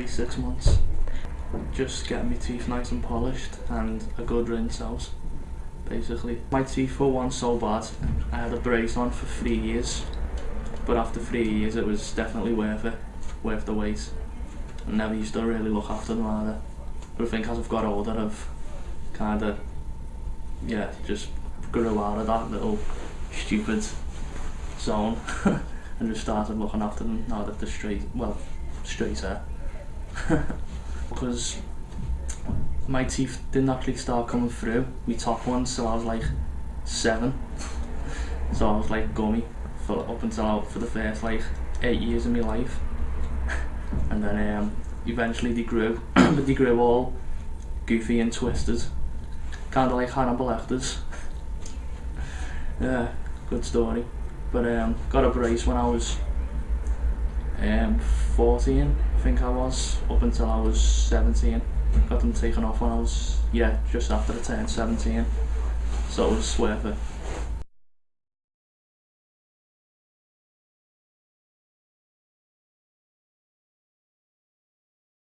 every six months. Just getting my teeth nice and polished and a good rinse out, basically. My teeth were once so bad, I had a brace on for three years, but after three years it was definitely worth it, worth the wait. I never used to really look after them either. But I think as I've got older I've kind of, yeah, just grew out of that little stupid zone and just started looking after them now that they're straight, well, straight hair. because my teeth didn't actually start coming through, my top ones, so I was like seven. So I was like gummy for up until for the first like eight years of my life. and then um, eventually they grew, but they grew all goofy and twisted. Kind of like Hannibal Lecter's. yeah, good story. But um, got a brace when I was um, 14, I think I was, up until I was 17. Got them taken off when I was, yeah, just after I turned 17. So it was worth it.